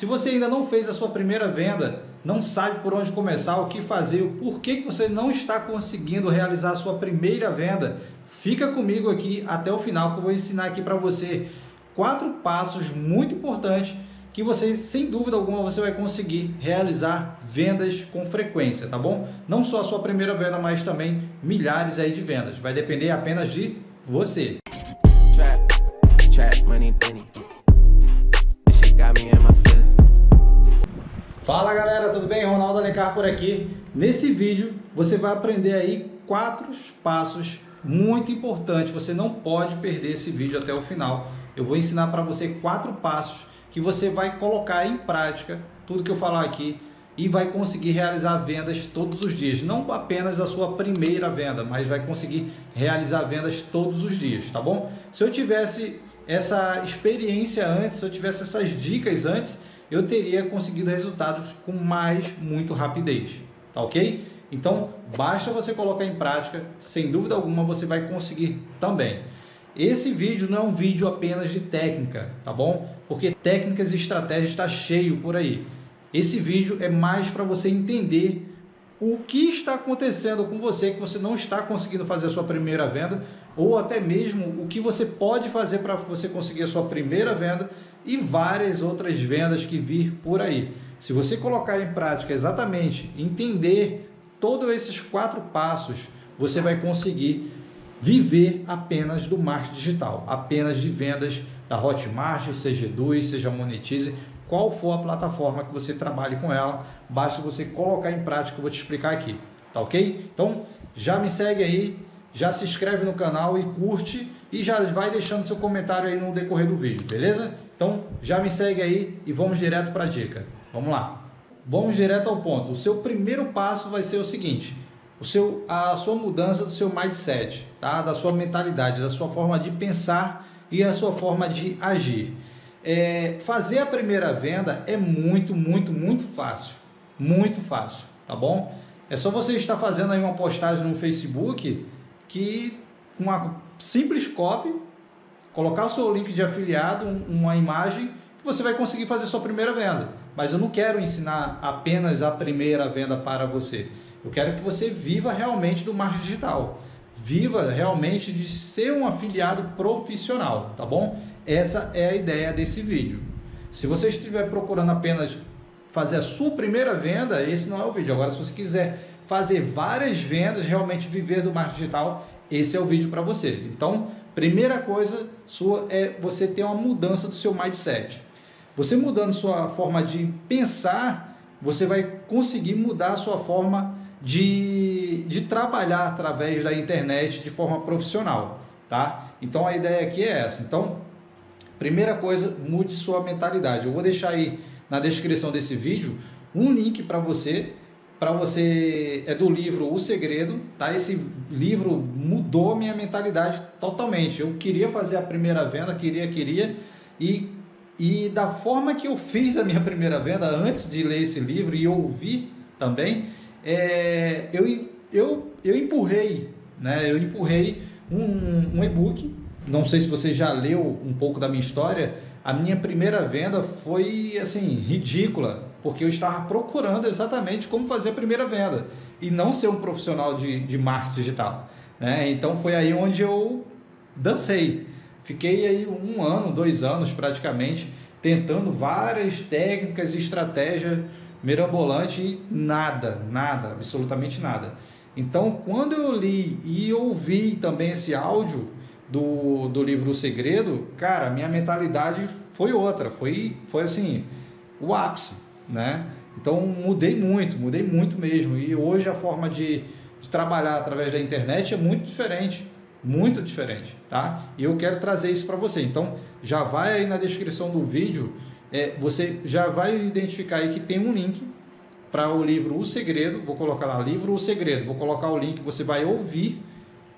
Se você ainda não fez a sua primeira venda, não sabe por onde começar, o que fazer, o porquê que você não está conseguindo realizar a sua primeira venda, fica comigo aqui até o final que eu vou ensinar aqui para você quatro passos muito importantes que você, sem dúvida alguma, você vai conseguir realizar vendas com frequência, tá bom? Não só a sua primeira venda, mas também milhares aí de vendas. Vai depender apenas de você. Trap, trap, money, Fala galera, tudo bem? Ronaldo Alencar por aqui. Nesse vídeo você vai aprender aí quatro passos muito importantes. Você não pode perder esse vídeo até o final. Eu vou ensinar para você quatro passos que você vai colocar em prática tudo que eu falar aqui e vai conseguir realizar vendas todos os dias. Não apenas a sua primeira venda, mas vai conseguir realizar vendas todos os dias, tá bom? Se eu tivesse essa experiência antes, se eu tivesse essas dicas antes, eu teria conseguido resultados com mais, muito rapidez, tá ok? Então, basta você colocar em prática, sem dúvida alguma você vai conseguir também. Esse vídeo não é um vídeo apenas de técnica, tá bom? Porque técnicas e estratégias está cheio por aí. Esse vídeo é mais para você entender o que está acontecendo com você que você não está conseguindo fazer a sua primeira venda ou até mesmo o que você pode fazer para você conseguir a sua primeira venda e várias outras vendas que vir por aí. Se você colocar em prática exatamente, entender todos esses quatro passos, você vai conseguir viver apenas do marketing digital, apenas de vendas da Hotmart, seja Eduz, seja Monetize, qual for a plataforma que você trabalhe com ela, basta você colocar em prática, eu vou te explicar aqui, tá ok? Então, já me segue aí, já se inscreve no canal e curte e já vai deixando seu comentário aí no decorrer do vídeo, beleza? Então, já me segue aí e vamos direto para a dica. Vamos lá. Vamos direto ao ponto. O seu primeiro passo vai ser o seguinte, o seu, a sua mudança do seu mindset, tá? da sua mentalidade, da sua forma de pensar e a sua forma de agir. É, fazer a primeira venda é muito, muito, muito fácil. Muito fácil, tá bom? É só você estar fazendo aí uma postagem no Facebook que com uma simples copy, colocar o seu link de afiliado, uma imagem, você vai conseguir fazer sua primeira venda. Mas eu não quero ensinar apenas a primeira venda para você. Eu quero que você viva realmente do marketing digital. Viva realmente de ser um afiliado profissional, tá bom? Essa é a ideia desse vídeo. Se você estiver procurando apenas fazer a sua primeira venda, esse não é o vídeo. Agora, se você quiser fazer várias vendas, realmente viver do marketing digital, esse é o vídeo para você. Então, primeira coisa sua é você ter uma mudança do seu mindset. Você mudando sua forma de pensar, você vai conseguir mudar a sua forma de, de trabalhar através da internet de forma profissional, tá? Então a ideia aqui é essa. Então, Primeira coisa, mude sua mentalidade. Eu vou deixar aí na descrição desse vídeo um link para você, para você é do livro O Segredo, tá? Esse livro mudou minha mentalidade totalmente. Eu queria fazer a primeira venda, queria, queria e e da forma que eu fiz a minha primeira venda antes de ler esse livro e ouvir também, é, eu, eu, eu empurrei, né? Eu empurrei um, um e-book não sei se você já leu um pouco da minha história, a minha primeira venda foi assim ridícula, porque eu estava procurando exatamente como fazer a primeira venda e não ser um profissional de, de marketing digital. Né? Então foi aí onde eu dancei. Fiquei aí um ano, dois anos praticamente, tentando várias técnicas e estratégias mirabolantes e nada, nada, absolutamente nada. Então quando eu li e ouvi também esse áudio, do, do livro O Segredo, cara, minha mentalidade foi outra, foi, foi assim, o ápice, né? Então mudei muito, mudei muito mesmo. E hoje a forma de, de trabalhar através da internet é muito diferente, muito diferente, tá? E eu quero trazer isso para você. Então já vai aí na descrição do vídeo, é, você já vai identificar aí que tem um link para o livro O Segredo, vou colocar lá, livro O Segredo, vou colocar o link, você vai ouvir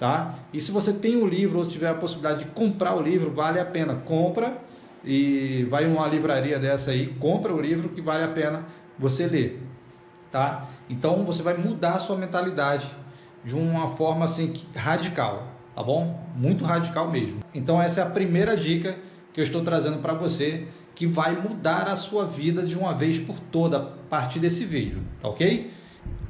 tá? E se você tem o livro ou tiver a possibilidade de comprar o livro, vale a pena, compra e vai uma livraria dessa aí, compra o livro que vale a pena você ler, tá? Então você vai mudar a sua mentalidade de uma forma assim radical, tá bom? Muito radical mesmo. Então essa é a primeira dica que eu estou trazendo para você que vai mudar a sua vida de uma vez por toda a partir desse vídeo, tá ok?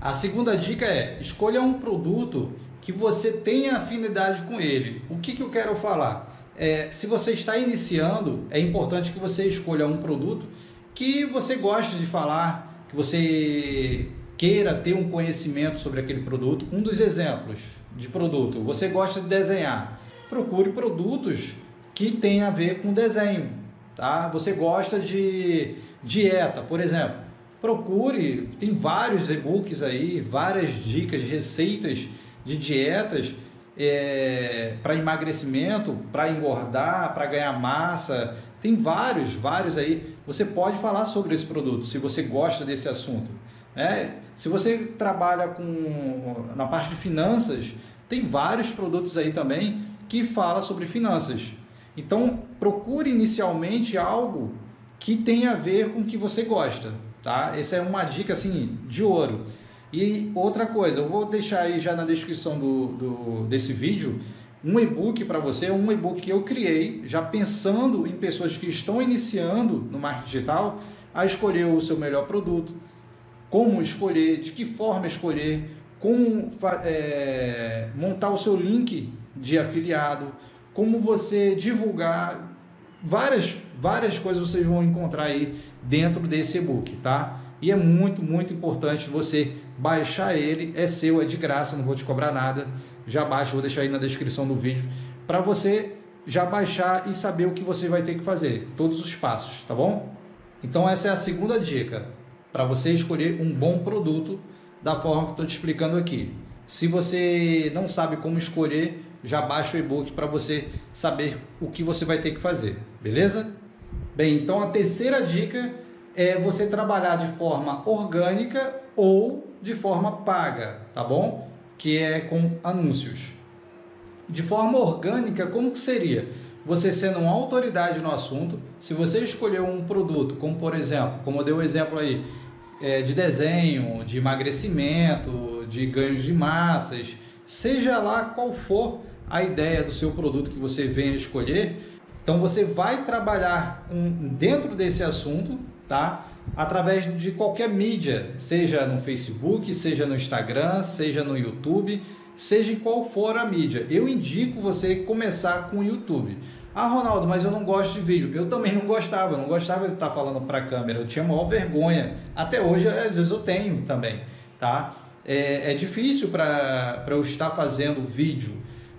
A segunda dica é escolha um produto que você tenha afinidade com ele. O que, que eu quero falar? É, se você está iniciando, é importante que você escolha um produto que você goste de falar, que você queira ter um conhecimento sobre aquele produto. Um dos exemplos de produto, você gosta de desenhar, procure produtos que tenham a ver com desenho. Tá? Você gosta de dieta, por exemplo, procure, tem vários e-books aí, várias dicas, receitas de dietas é, para emagrecimento, para engordar, para ganhar massa, tem vários, vários aí. Você pode falar sobre esse produto, se você gosta desse assunto. Né? Se você trabalha com na parte de finanças, tem vários produtos aí também que fala sobre finanças. Então, procure inicialmente algo que tenha a ver com o que você gosta, tá? Essa é uma dica assim de ouro. E outra coisa, eu vou deixar aí já na descrição do, do desse vídeo um e-book para você, um e-book que eu criei, já pensando em pessoas que estão iniciando no marketing digital a escolher o seu melhor produto, como escolher, de que forma escolher, como é, montar o seu link de afiliado, como você divulgar, várias, várias coisas vocês vão encontrar aí dentro desse e-book, tá? E é muito, muito importante você baixar ele, é seu, é de graça, não vou te cobrar nada. Já baixa, vou deixar aí na descrição do vídeo para você já baixar e saber o que você vai ter que fazer, todos os passos, tá bom? Então essa é a segunda dica para você escolher um bom produto da forma que estou te explicando aqui. Se você não sabe como escolher, já baixa o e-book para você saber o que você vai ter que fazer, beleza? Bem, então a terceira dica é você trabalhar de forma orgânica ou de forma paga, tá bom? Que é com anúncios. De forma orgânica, como que seria? Você sendo uma autoridade no assunto, se você escolher um produto, como por exemplo, como eu dei o um exemplo aí, é, de desenho, de emagrecimento, de ganhos de massas, seja lá qual for a ideia do seu produto que você venha escolher, então você vai trabalhar um, dentro desse assunto, tá? Através de qualquer mídia, seja no Facebook, seja no Instagram, seja no YouTube, seja em qual for a mídia. Eu indico você começar com o YouTube. Ah, Ronaldo, mas eu não gosto de vídeo. Eu também não gostava, não gostava de estar falando para a câmera. Eu tinha maior vergonha. Até hoje, às vezes, eu tenho também, tá? É, é difícil para eu estar fazendo vídeo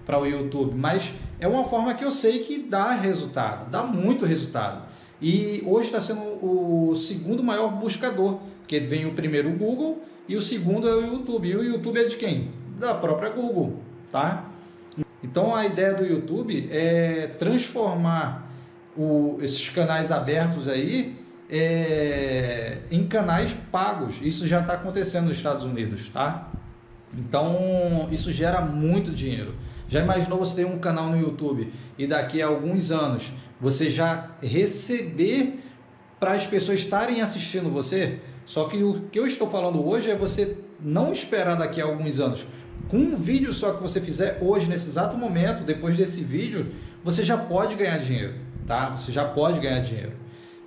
para o YouTube, mas é uma forma que eu sei que dá resultado, dá muito resultado. E hoje está sendo o segundo maior buscador, porque vem o primeiro o Google e o segundo é o YouTube. E o YouTube é de quem? Da própria Google, tá? Então a ideia do YouTube é transformar o, esses canais abertos aí é, em canais pagos. Isso já está acontecendo nos Estados Unidos, tá? Então isso gera muito dinheiro. Já imaginou você ter um canal no YouTube e daqui a alguns anos você já receber para as pessoas estarem assistindo você? Só que o que eu estou falando hoje é você não esperar daqui a alguns anos com um vídeo só que você fizer hoje, nesse exato momento, depois desse vídeo, você já pode ganhar dinheiro, tá? Você já pode ganhar dinheiro.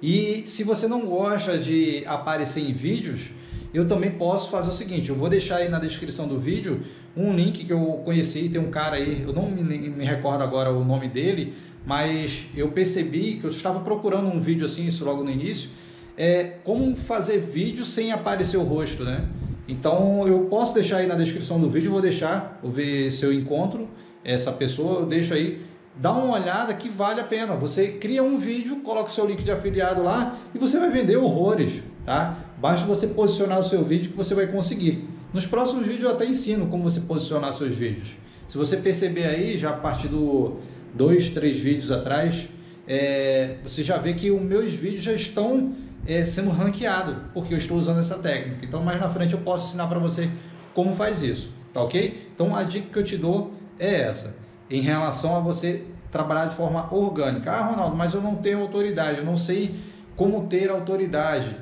E se você não gosta de aparecer em vídeos, eu também posso fazer o seguinte, eu vou deixar aí na descrição do vídeo um link que eu conheci, tem um cara aí, eu não me, me recordo agora o nome dele, mas eu percebi que eu estava procurando um vídeo assim, isso logo no início, é como fazer vídeo sem aparecer o rosto, né? Então eu posso deixar aí na descrição do vídeo, vou deixar, vou ver se eu encontro essa pessoa, eu deixo aí, dá uma olhada que vale a pena. Você cria um vídeo, coloca o seu link de afiliado lá e você vai vender horrores, tá? Basta você posicionar o seu vídeo que você vai conseguir. Nos próximos vídeos eu até ensino como você posicionar seus vídeos. Se você perceber aí, já a partir do dois, três vídeos atrás, é, você já vê que os meus vídeos já estão é, sendo ranqueado, porque eu estou usando essa técnica. Então, mais na frente eu posso ensinar para você como faz isso, tá ok? Então, a dica que eu te dou é essa, em relação a você trabalhar de forma orgânica. Ah, Ronaldo, mas eu não tenho autoridade, eu não sei como ter autoridade,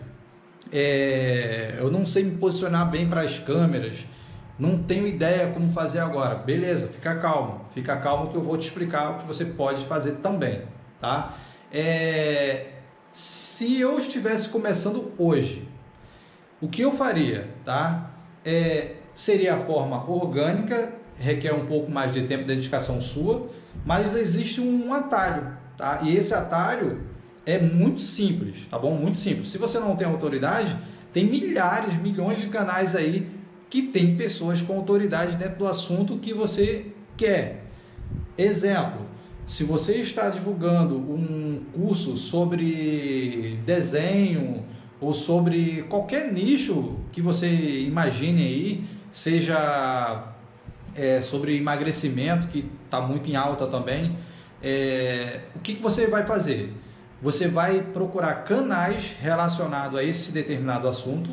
é, eu não sei me posicionar bem para as câmeras, não tenho ideia como fazer agora. Beleza, fica calmo, fica calmo que eu vou te explicar o que você pode fazer também, tá? É, se eu estivesse começando hoje, o que eu faria, tá? É, seria a forma orgânica, requer um pouco mais de tempo de dedicação sua, mas existe um atalho, tá? E esse atalho é muito simples, tá bom? Muito simples. Se você não tem autoridade, tem milhares, milhões de canais aí que tem pessoas com autoridade dentro do assunto que você quer. Exemplo, se você está divulgando um curso sobre desenho ou sobre qualquer nicho que você imagine aí, seja é, sobre emagrecimento, que está muito em alta também, é, o que, que você vai fazer? Você vai procurar canais relacionados a esse determinado assunto,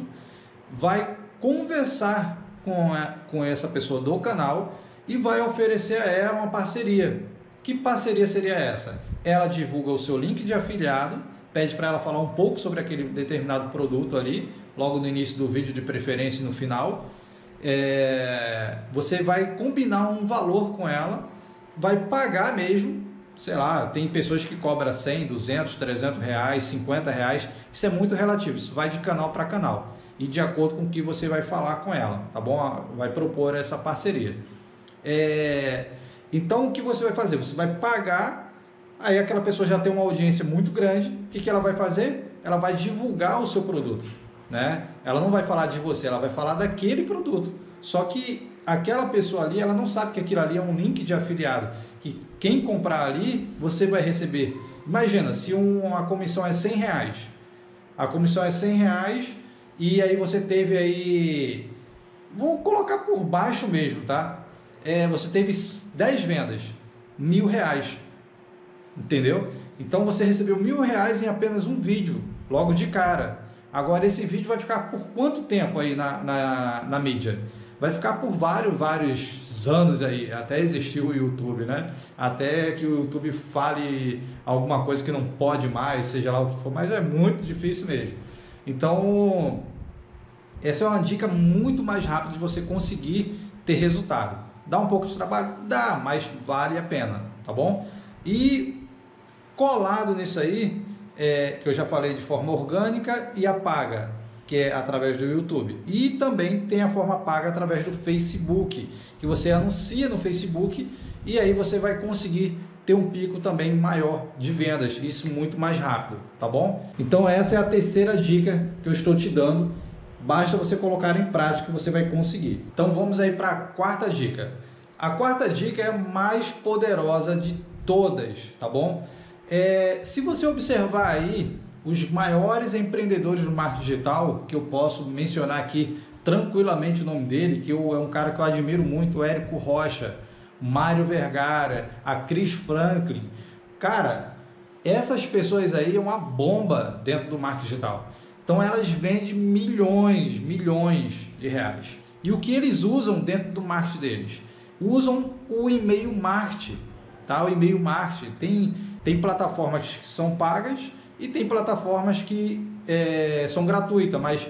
vai conversar com, a, com essa pessoa do canal e vai oferecer a ela uma parceria. Que parceria seria essa? Ela divulga o seu link de afiliado, pede para ela falar um pouco sobre aquele determinado produto ali, logo no início do vídeo, de preferência no final. É, você vai combinar um valor com ela, vai pagar mesmo, sei lá, tem pessoas que cobram 100, 200, 300 reais, 50 reais, isso é muito relativo, isso vai de canal para canal e de acordo com o que você vai falar com ela, tá bom? Vai propor essa parceria. É, então, o que você vai fazer? Você vai pagar, aí aquela pessoa já tem uma audiência muito grande, o que, que ela vai fazer? Ela vai divulgar o seu produto, né? Ela não vai falar de você, ela vai falar daquele produto. Só que aquela pessoa ali, ela não sabe que aquilo ali é um link de afiliado, que quem comprar ali, você vai receber. Imagina, se uma comissão é 100 reais, a comissão é 100 reais e aí você teve aí, vou colocar por baixo mesmo, tá? é, você teve 10 vendas, mil reais, entendeu? Então você recebeu mil reais em apenas um vídeo, logo de cara. Agora esse vídeo vai ficar por quanto tempo aí na, na, na mídia? Vai ficar por vários, vários anos aí, até existir o YouTube, né? Até que o YouTube fale alguma coisa que não pode mais, seja lá o que for, mas é muito difícil mesmo. Então, essa é uma dica muito mais rápida de você conseguir ter resultado. Dá um pouco de trabalho? Dá, mas vale a pena, tá bom? E colado nisso aí, é, que eu já falei de forma orgânica e a paga, que é através do YouTube. E também tem a forma paga através do Facebook, que você anuncia no Facebook e aí você vai conseguir ter um pico também maior de vendas, isso muito mais rápido, tá bom? Então essa é a terceira dica que eu estou te dando Basta você colocar em prática que você vai conseguir. Então vamos aí para a quarta dica. A quarta dica é a mais poderosa de todas, tá bom? É, se você observar aí os maiores empreendedores do marketing digital, que eu posso mencionar aqui tranquilamente o nome dele, que eu, é um cara que eu admiro muito, o Érico Rocha, Mário Vergara, a Cris Franklin. Cara, essas pessoas aí é uma bomba dentro do marketing digital. Então elas vendem milhões, milhões de reais. E o que eles usam dentro do marketing deles? Usam o e-mail marketing, tá? O e-mail marketing tem tem plataformas que são pagas e tem plataformas que é, são gratuitas, mas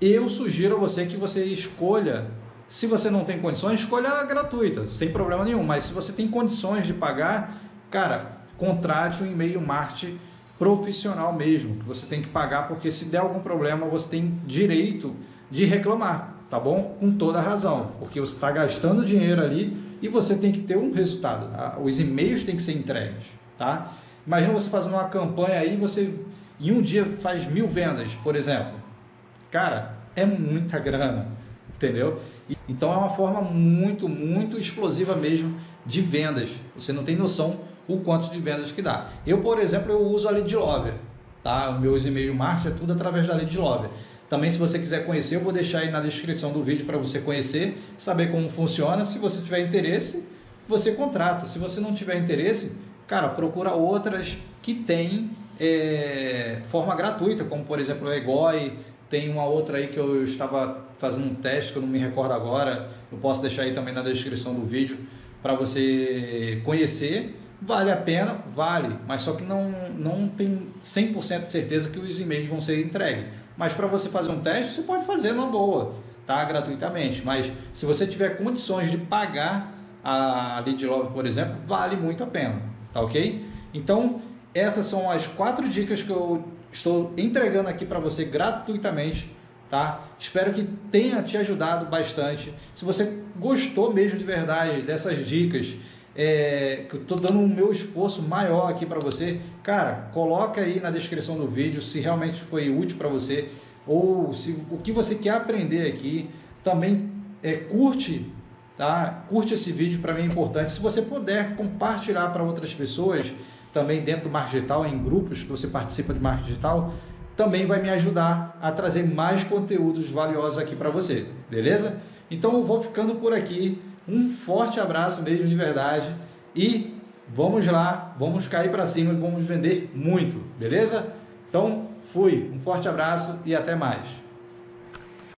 eu sugiro a você que você escolha, se você não tem condições, escolha a gratuita, sem problema nenhum, mas se você tem condições de pagar, cara, contrate um e-mail marketing profissional mesmo, que você tem que pagar, porque se der algum problema, você tem direito de reclamar, tá bom? Com toda razão, porque você está gastando dinheiro ali e você tem que ter um resultado. Tá? Os e-mails têm que ser entregues, tá? Imagina você fazendo uma campanha aí, você em um dia faz mil vendas, por exemplo. Cara, é muita grana, entendeu? Então é uma forma muito, muito explosiva mesmo de vendas. Você não tem noção o quanto de vendas que dá. Eu, por exemplo, eu uso a Lead tá? Meus e-mail marketing é tudo através da Lead. Também, se você quiser conhecer, eu vou deixar aí na descrição do vídeo para você conhecer, saber como funciona. Se você tiver interesse, você contrata. Se você não tiver interesse, cara, procura outras que têm é, forma gratuita, como por exemplo o Egoi, tem uma outra aí que eu estava fazendo um teste, que eu não me recordo agora, eu posso deixar aí também na descrição do vídeo para você conhecer Vale a pena? Vale, mas só que não, não tem 100% de certeza que os e-mails vão ser entregues. Mas para você fazer um teste, você pode fazer numa boa, tá? Gratuitamente. Mas se você tiver condições de pagar a Lead Love, por exemplo, vale muito a pena, tá ok? Então, essas são as quatro dicas que eu estou entregando aqui para você gratuitamente, tá? Espero que tenha te ajudado bastante. Se você gostou mesmo de verdade dessas dicas, é, que eu estou dando o meu esforço maior aqui para você, cara, coloca aí na descrição do vídeo se realmente foi útil para você ou se o que você quer aprender aqui. Também é, curte, tá? Curte esse vídeo para mim é importante. Se você puder compartilhar para outras pessoas, também dentro do marketing digital, em grupos que você participa de marketing digital, também vai me ajudar a trazer mais conteúdos valiosos aqui para você, beleza? Então eu vou ficando por aqui. Um forte abraço mesmo de verdade e vamos lá, vamos cair para cima e vamos vender muito, beleza? Então fui, um forte abraço e até mais.